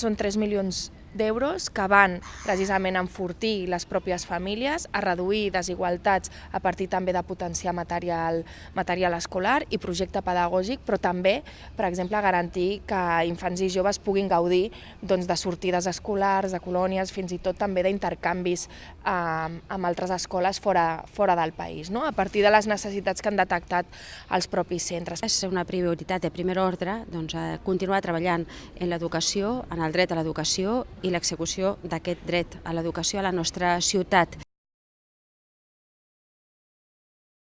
Són 3 milions d'euros que van precisament enfortir les pròpies famílies, a reduir desigualtats a partir també de potenciar material, material escolar i projecte pedagògic, però també, per exemple, garantir que infants i joves puguin gaudir doncs, de sortides escolars, de colònies, fins i tot també d'intercanvis eh, amb altres escoles fora, fora del país, no? a partir de les necessitats que han detectat els propis centres. És una prioritat de primer ordre doncs, continuar treballant en l'educació, en el dret a l'educació i l'execució d'aquest dret a l'educació a la nostra ciutat.